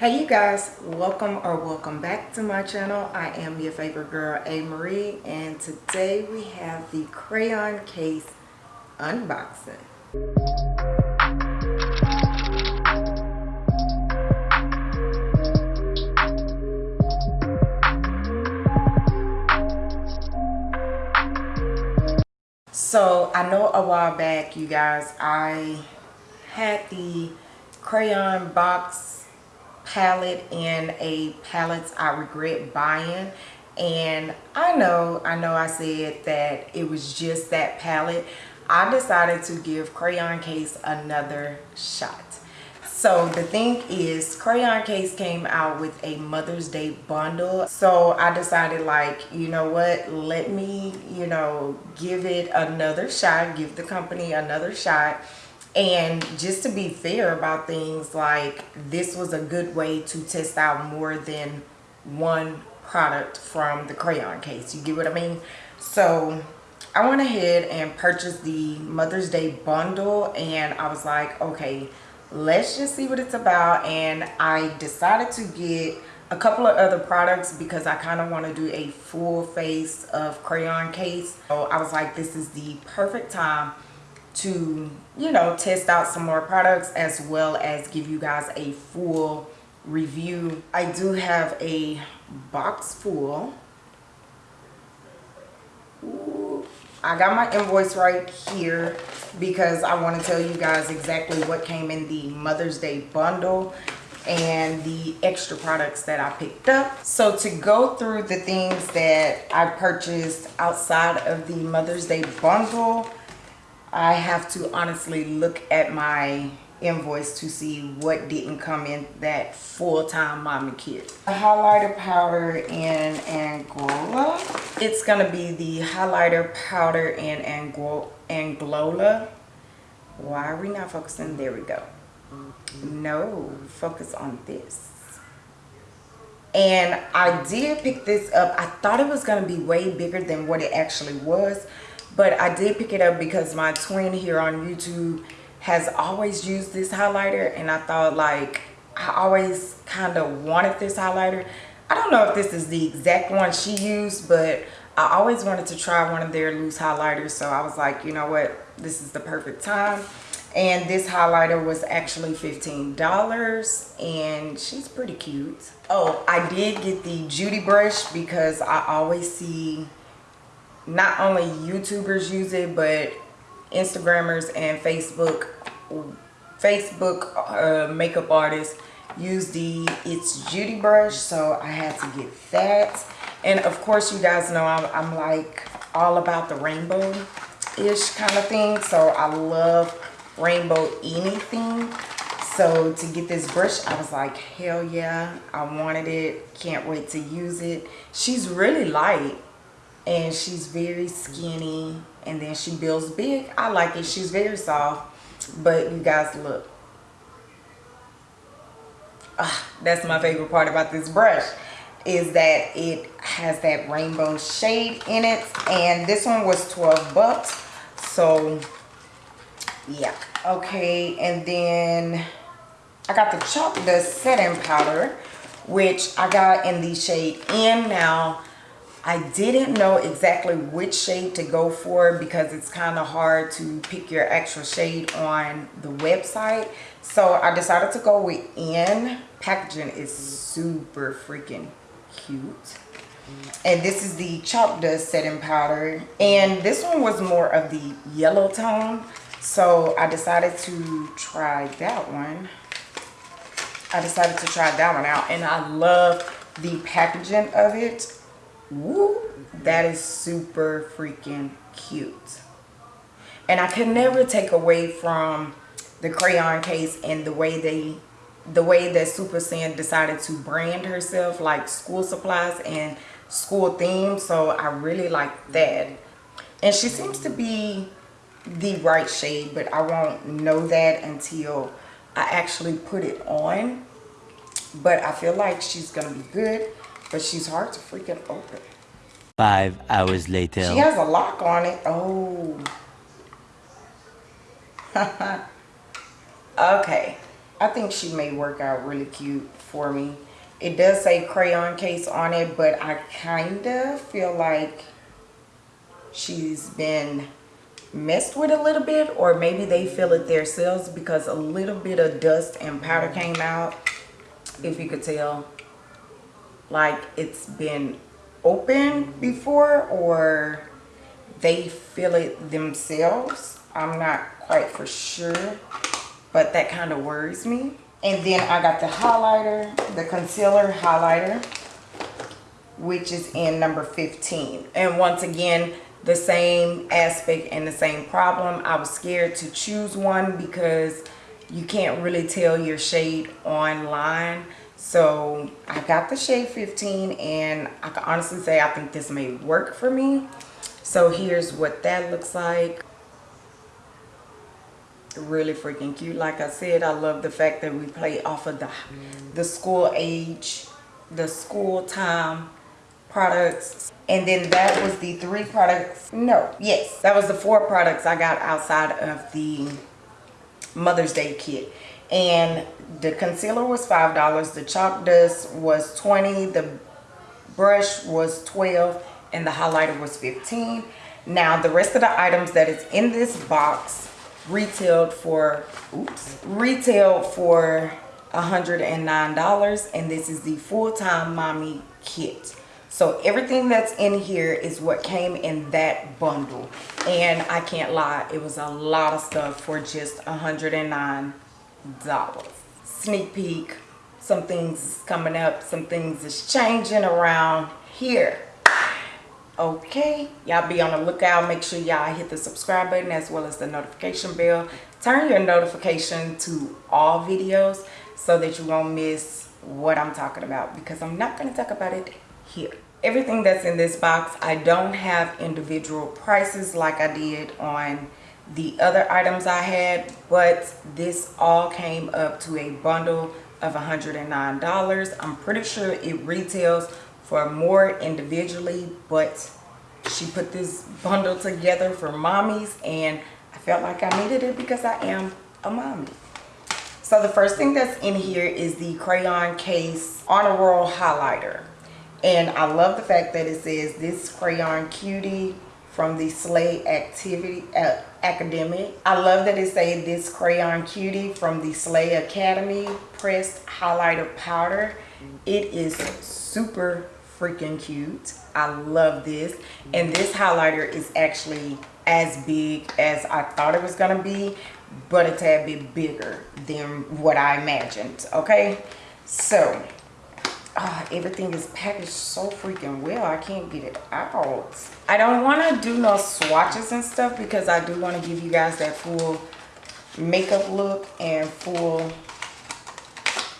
Hey you guys, welcome or welcome back to my channel. I am your favorite girl, A. Marie, and today we have the crayon case unboxing. So I know a while back, you guys, I had the crayon box palette in a palettes I regret buying. And I know I know I said that it was just that palette I decided to give crayon case another shot. So the thing is crayon case came out with a mother's day bundle. So i decided like you know what? Let me you know give it another shot give the company another shot and just to be fair about things like this was a good way to test out more than one product from the crayon case. You get what i mean? So i went ahead and purchased the mother's day bundle and i was like okay let's just see what it's about. And i decided to get a couple of other products because i kind of want to do a full face of crayon case. So i was like this is the perfect time to you know test out some more products as well as give you guys a full review i do have a box full i got my invoice right here because i want to tell you guys exactly what came in the mother's day bundle and the extra products that I picked up. So to go through the things that I purchased outside of the Mother's Day bundle, I have to honestly look at my invoice to see what didn't come in that full-time mommy kit. The highlighter powder in Angola. It's gonna be the highlighter powder in Angola. Why are we not focusing? There we go. No, focus on this. And I did pick this up. I thought it was gonna be way bigger than what it actually was but I did pick it up because my twin here on YouTube has always used this highlighter and I thought like I always kind of wanted this highlighter. I don't know if this is the exact one she used but I always wanted to try one of their loose highlighters. So I was like you know what? This is the perfect time. And this highlighter was actually $15 and she's pretty cute. Oh I did get the Judy brush because I always see not only YouTubers use it, but Instagrammers and Facebook Facebook uh, makeup artists use the It's Judy brush. So I had to get that. And of course, you guys know I'm, I'm like all about the rainbow-ish kind of thing. So I love rainbow anything. So to get this brush, I was like, hell yeah, I wanted it. Can't wait to use it. She's really light and she's very skinny and then she builds big. I like it. She's very soft but you guys look. Ah, that's my favorite part about this brush is that it has that rainbow shade in it and this one was 12 bucks so yeah. Okay and then i got the chalk dust setting powder which i got in the shade in now I didn't know exactly which shade to go for because it's kind of hard to pick your actual shade on the website. So I decided to go with N. Packaging is super freaking cute. And this is the chalk dust setting powder. And this one was more of the yellow tone. So I decided to try that one. I decided to try that one out. And I love the packaging of it Woo, that is super freaking cute. And I could never take away from the crayon case and the way they the way that Super Sin decided to brand herself like school supplies and school themes. So I really like that. And she seems to be the right shade, but I won't know that until I actually put it on. But I feel like she's going to be good but she's hard to freaking open. Five hours later. She has a lock on it. Oh. okay. I think she may work out really cute for me. It does say crayon case on it, but I kind of feel like she's been messed with a little bit or maybe they feel it themselves because a little bit of dust and powder came out if you could tell like it's been open before or they feel it themselves? I'm not quite for sure but that kind of worries me. And then i got the highlighter the concealer highlighter which is in number 15 and once again the same aspect and the same problem. I was scared to choose one because you can't really tell your shade online so i got the shade 15 and i can honestly say i think this may work for me. So here's what that looks like. Really freaking cute. Like i said i love the fact that we play off of the the school age the school time products. And then that was the three products. No yes that was the four products i got outside of the mother's day kit and the concealer was five dollars the chalk dust was 20 the brush was 12 and the highlighter was 15 now the rest of the items that is in this box retailed for oops retailed for $109 and this is the full-time mommy kit. So everything that's in here is what came in that bundle. And i can't lie it was a lot of stuff for just 109 dollars sneak peek some things coming up some things is changing around here. Okay y'all be on the lookout. Make sure y'all hit the subscribe button as well as the notification bell. Turn your notification to all videos so that you won't miss what i'm talking about because i'm not going to talk about it here. Everything that's in this box i don't have individual prices like i did on the other items i had but this all came up to a bundle of 109 dollars. I'm pretty sure it retails for more individually but she put this bundle together for mommies and i felt like i needed it because i am a mommy. So the first thing that's in here is the crayon case honor roll highlighter. And I love the fact that it says this crayon cutie from the Slay Activity uh, Academy. I love that it says this crayon cutie from the Slay Academy pressed highlighter powder. It is super freaking cute. I love this. And this highlighter is actually as big as I thought it was going to be, but a tad bit bigger than what I imagined. Okay, so uh, everything is packaged so freaking well i can't get it out. I don't want to do no swatches and stuff because i do want to give you guys that full makeup look and full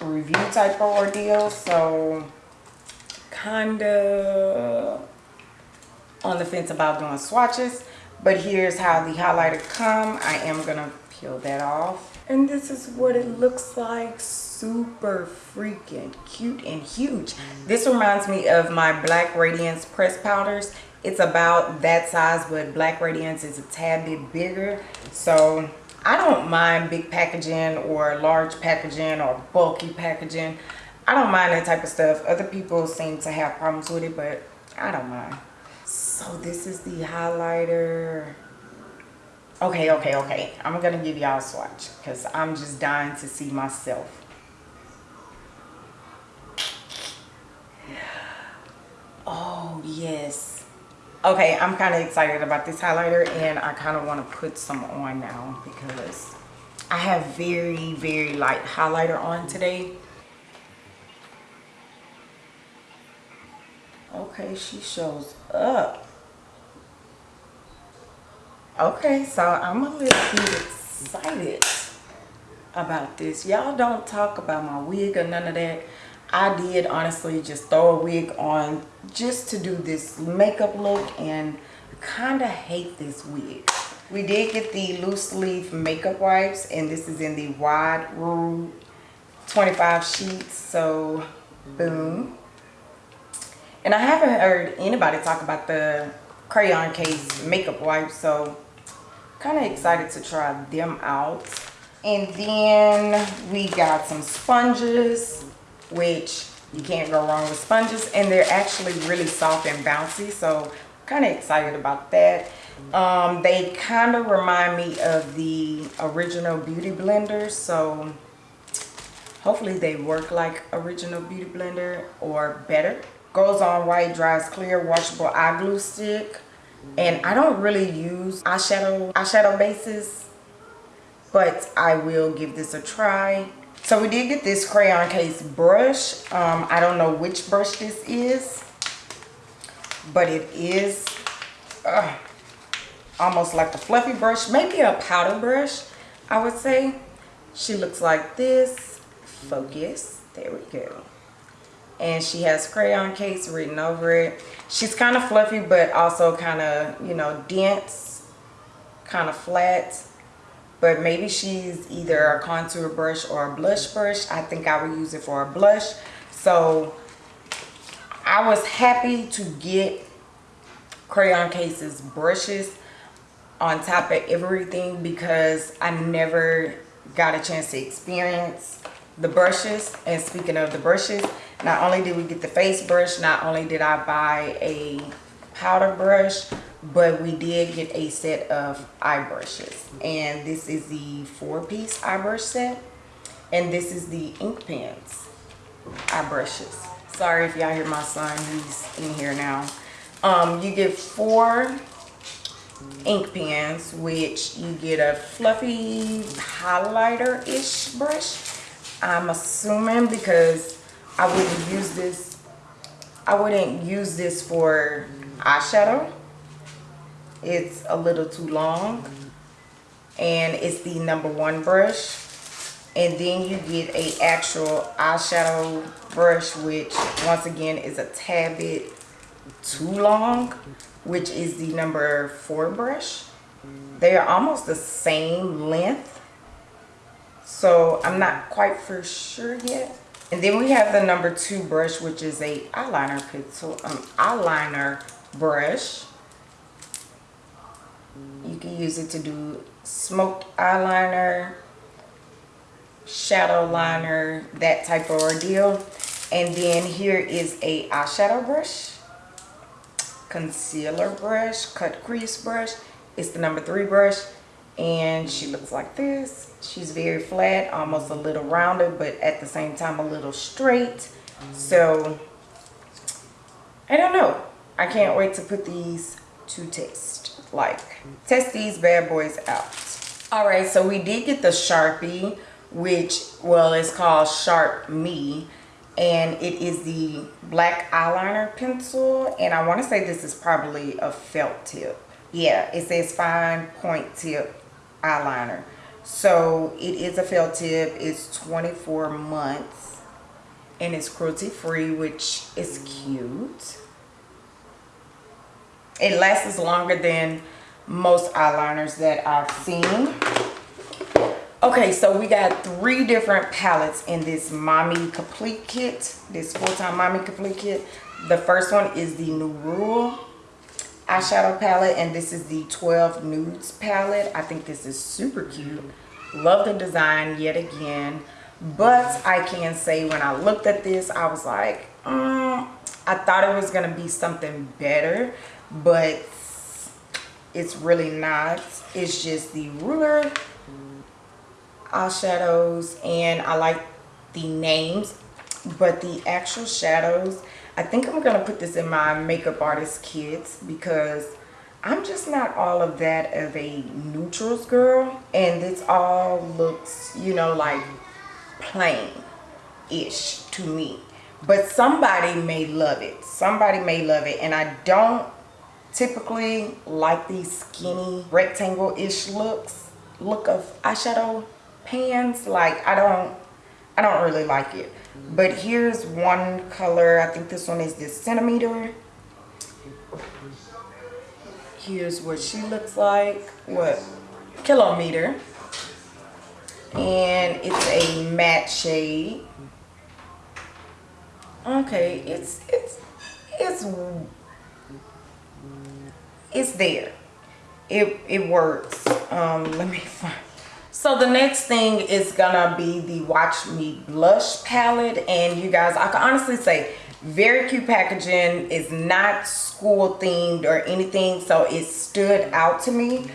review type of ordeal so kind of on the fence about doing swatches. But here's how the highlighter come. I am gonna peel that off. And this is what it looks like super freaking cute and huge. This reminds me of my black radiance press powders. It's about that size but black radiance is a tad bit bigger. So i don't mind big packaging or large packaging or bulky packaging. I don't mind that type of stuff. Other people seem to have problems with it but i don't mind. So this is the highlighter. Okay, okay, okay. I'm going to give y'all a swatch because I'm just dying to see myself. Oh, yes. Okay, I'm kind of excited about this highlighter and I kind of want to put some on now because I have very, very light highlighter on today. Okay, she shows up okay so i'm a little bit excited about this y'all don't talk about my wig or none of that i did honestly just throw a wig on just to do this makeup look and kind of hate this wig. We did get the loose leaf makeup wipes and this is in the wide rule 25 sheets so boom. And i haven't heard anybody talk about the crayon case makeup wipes so kind of excited to try them out. And then we got some sponges, which you can't go wrong with sponges. And they're actually really soft and bouncy. So kind of excited about that. Um, they kind of remind me of the original beauty blenders. So hopefully they work like original beauty blender or better. Goes on white, dries clear, washable eye glue stick. And I don't really use eyeshadow eyeshadow bases but I will give this a try. So we did get this crayon case brush. Um, I don't know which brush this is, but it is uh, almost like a fluffy brush, maybe a powder brush, I would say. She looks like this. Focus. There we go. And she has crayon case written over it. She's kind of fluffy, but also kind of, you know, dense, kind of flat but maybe she's either a contour brush or a blush brush. I think i would use it for a blush. So i was happy to get crayon cases brushes on top of everything because i never got a chance to experience the brushes. And speaking of the brushes not only did we get the face brush not only did i buy a powder brush but we did get a set of eye brushes and this is the four piece eye brush set and this is the ink pens eye brushes sorry if y'all hear my son he's in here now. Um you get four ink pens which you get a fluffy highlighter ish brush. I'm assuming because i wouldn't use this i wouldn't use this for eyeshadow it's a little too long. And it's the number one brush. And then you get a actual eyeshadow brush which once again is a tad bit too long which is the number four brush. They are almost the same length. So i'm not quite for sure yet. And then we have the number two brush which is a eyeliner pencil um eyeliner brush can use it to do smoked eyeliner, shadow liner, that type of ordeal. And then here is a eyeshadow brush, concealer brush, cut crease brush. It's the number three brush and she looks like this. She's very flat, almost a little rounded, but at the same time a little straight. So, I don't know. I can't wait to put these to taste. like test these bad boys out. All right so we did get the sharpie which well it's called sharp me and it is the black eyeliner pencil and i want to say this is probably a felt tip. Yeah it says fine point tip eyeliner. So it is a felt tip it's 24 months and it's cruelty free which is cute it lasts longer than most eyeliners that I've seen. Okay, so we got three different palettes in this Mommy Complete Kit, this full-time Mommy Complete Kit. The first one is the New Rule eyeshadow palette, and this is the 12 Nudes palette. I think this is super cute. Love the design yet again. But I can say when I looked at this, I was like, mm, I thought it was going to be something better but it's really not. It's just the ruler eyeshadows and I like the names but the actual shadows I think I'm gonna put this in my makeup artist kits because I'm just not all of that of a neutrals girl and this all looks you know like plain ish to me. But somebody may love it. Somebody may love it and I don't typically like these skinny rectangle-ish looks look of eyeshadow pans like I don't I don't really like it. But here's one color I think this one is this centimeter. Here's what she looks like what kilometer. And it's a matte shade. Okay it's it's it's it's there it it works um let me find So the next thing is gonna be the Watch Me Blush palette. And you guys, I can honestly say, very cute packaging. It's not school themed or anything, so it stood out to me.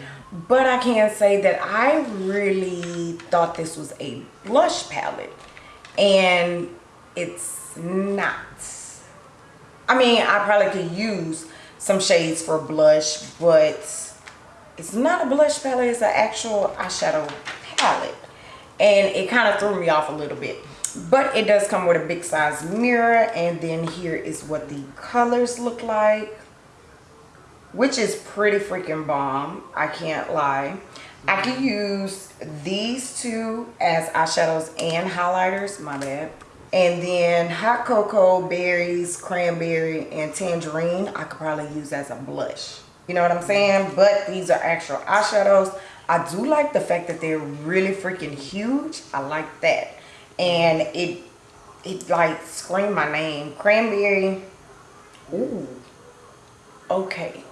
But I can say that I really thought this was a blush palette. And it's not. I mean, I probably could use some shades for blush, but it's not a blush palette. It's an actual eyeshadow palette. And it kind of threw me off a little bit. But it does come with a big size mirror. And then here is what the colors look like. Which is pretty freaking bomb. I can't lie. I can use these two as eyeshadows and highlighters. My bad. And then hot cocoa, berries, cranberry, and tangerine, I could probably use as a blush. You know what I'm saying? But these are actual eyeshadows. I do like the fact that they're really freaking huge. I like that. And it, it like screamed my name. Cranberry. Ooh. Okay.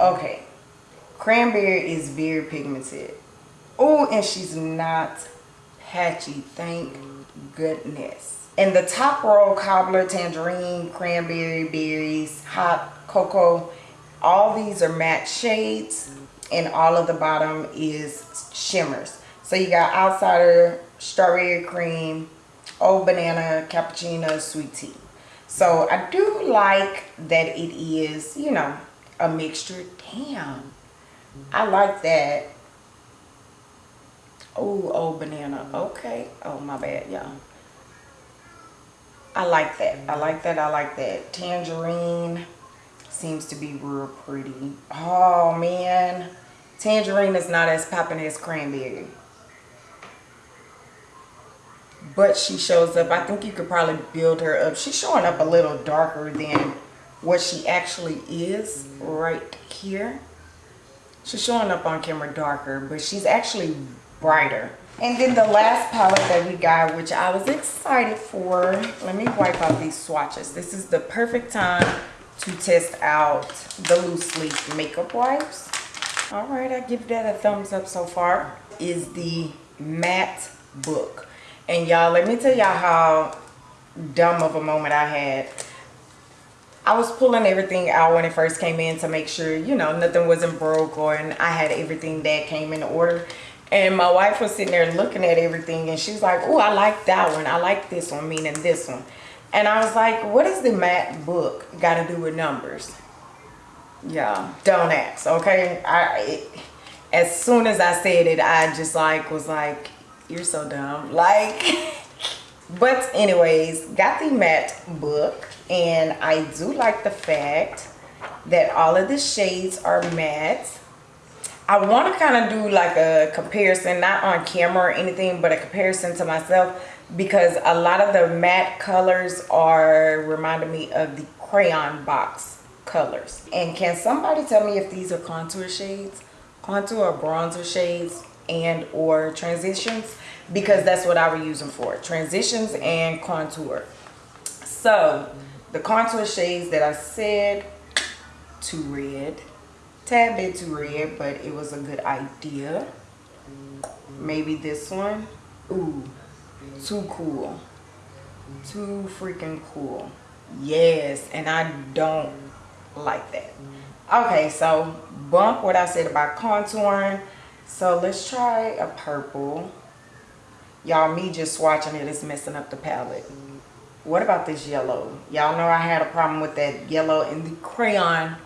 Okay. Cranberry is very pigmented. Oh, and she's not patchy. Thank goodness. And the top row, cobbler, tangerine, cranberry, berries, hot cocoa, all these are matte shades and all of the bottom is shimmers. So you got outsider, strawberry cream, old banana, cappuccino, sweet tea. So I do like that it is, you know, a mixture. Damn. I like that. Oh, old banana. Okay. Oh, my bad, y'all. I like that. I like that. I like that. Tangerine seems to be real pretty. Oh, man. Tangerine is not as popping as cranberry. But she shows up. I think you could probably build her up. She's showing up a little darker than what she actually is right here. She's showing up on camera darker, but she's actually brighter. And then the last palette that we got, which I was excited for. Let me wipe out these swatches. This is the perfect time to test out the loose leaf makeup wipes. All right, I give that a thumbs up so far. Is the matte book. And y'all, let me tell y'all how dumb of a moment I had. I was pulling everything out when it first came in to make sure, you know, nothing wasn't broke or and I had everything that came in order. And my wife was sitting there looking at everything and she's like, oh, I like that one. I like this one, meaning this one. And I was like, what does the matte book got to do with numbers? Yeah, don't ask, okay? I it, As soon as I said it, I just like was like, you're so dumb. Like, but anyways, got the matte book and I do like the fact that all of the shades are matte. I want to kind of do like a comparison, not on camera or anything, but a comparison to myself because a lot of the matte colors are reminding me of the crayon box colors. And can somebody tell me if these are contour shades, contour or bronzer shades and or transitions? Because that's what I use them for, transitions and contour. So the contour shades that I said, to red, tad bit too red, but it was a good idea. Maybe this one. Ooh, too cool. Too freaking cool. Yes, and I don't like that. Okay, so bump what I said about contouring. So let's try a purple. Y'all, me just swatching it is messing up the palette. What about this yellow? Y'all know I had a problem with that yellow in the crayon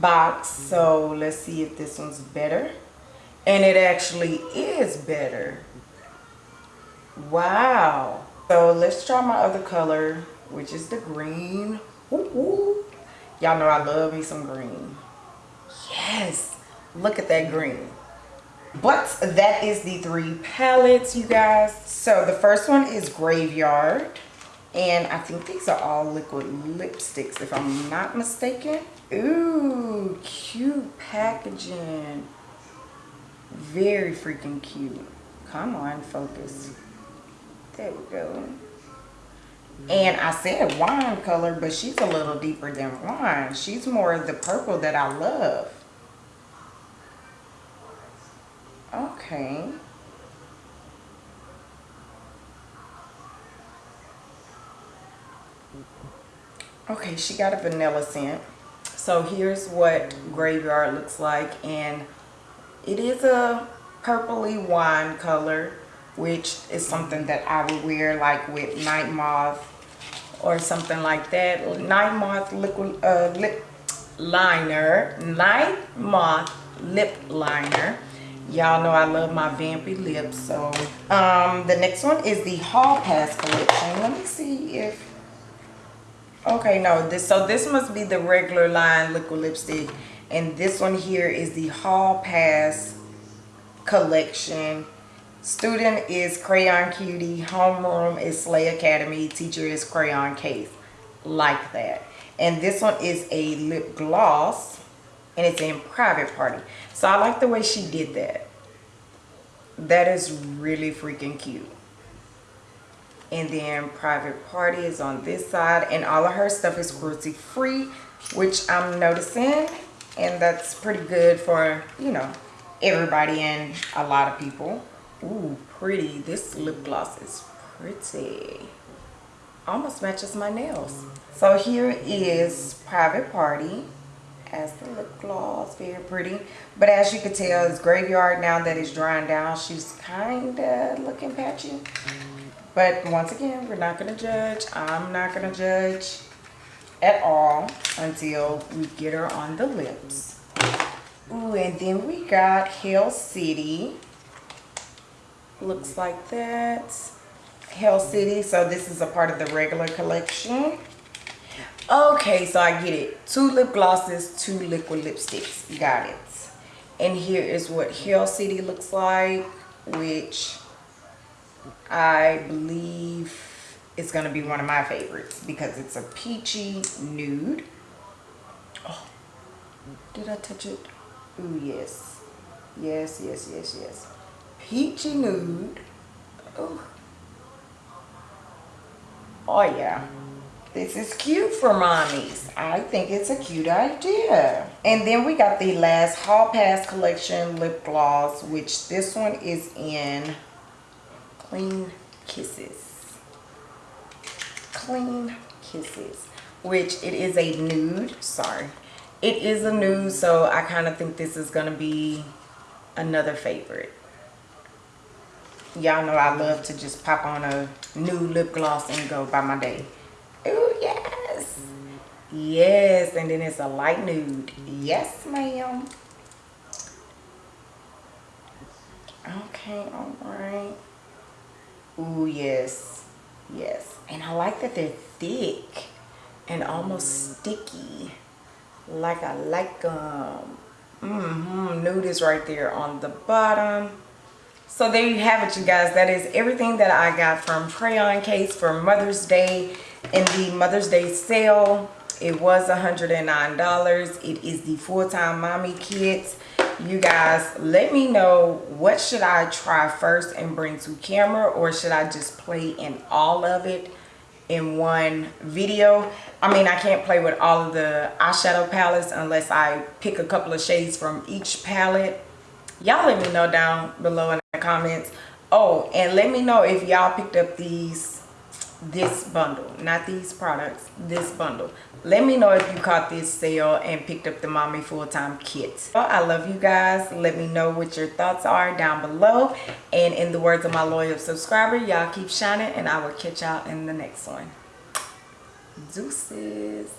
box. So let's see if this one's better. And it actually is better. Wow. So let's try my other color, which is the green. Y'all know I love me some green. Yes. Look at that green. But that is the three palettes, you guys. So the first one is Graveyard. And I think these are all liquid lipsticks, if I'm not mistaken. Ooh, cute packaging. Very freaking cute. Come on, focus. There we go. And I said wine color, but she's a little deeper than wine. She's more the purple that I love. Okay. Okay, she got a vanilla scent. So here's what Graveyard looks like. And it is a purpley wine color, which is something that I would wear like with Night Moth or something like that. Night Moth liquid, uh, lip liner. Night Moth lip liner. Y'all know I love my vampy lips. So um, the next one is the Hall Pass collection. Let me see if Okay, no, this so this must be the regular line liquid lipstick. And this one here is the Hall Pass collection. Student is Crayon Cutie. Homeroom is Slay Academy. Teacher is Crayon Case. Like that. And this one is a lip gloss. And it's in private party. So I like the way she did that. That is really freaking cute and then private party is on this side. And all of her stuff is cruelty free which i'm noticing. And that's pretty good for you know everybody and a lot of people. Ooh, pretty. This lip gloss is pretty. Almost matches my nails. So here is private party as the lip gloss. Very pretty. But as you can tell it's graveyard now that it's drying down. She's kind of looking patchy but once again, we're not going to judge. I'm not going to judge at all until we get her on the lips. Ooh, and then we got Hell City. Looks like that. Hell City. So this is a part of the regular collection. Okay, so I get it. Two lip glosses, two liquid lipsticks. Got it. And here is what Hell City looks like, which I believe it's going to be one of my favorites because it's a peachy nude. Oh, did I touch it? Oh, yes. Yes, yes, yes, yes. Peachy nude. Oh. Oh, yeah. This is cute for mommies. I think it's a cute idea. And then we got the last Hall Pass Collection lip gloss, which this one is in clean kisses. Clean kisses which it is a nude sorry. It is a nude so i kind of think this is gonna be another favorite. Y'all know i love to just pop on a nude lip gloss and go by my day. Oh yes. Yes and then it's a light nude. Yes ma'am. Okay all right Ooh, yes. Yes. And I like that they're thick and almost sticky. Like I like them. Mm-hmm. Nude is right there on the bottom. So there you have it, you guys. That is everything that I got from Crayon Case for Mother's Day in the Mother's Day sale. It was $109. It is the full-time mommy kits you guys let me know what should i try first and bring to camera or should i just play in all of it in one video? I mean i can't play with all of the eyeshadow palettes unless i pick a couple of shades from each palette. Y'all let me know down below in the comments. Oh and let me know if y'all picked up these this bundle not these products this bundle. Let me know if you caught this sale and picked up the mommy full-time kit well, i love you guys. Let me know what your thoughts are down below. And in the words of my loyal subscriber y'all keep shining and i will catch y'all in the next one. Deuces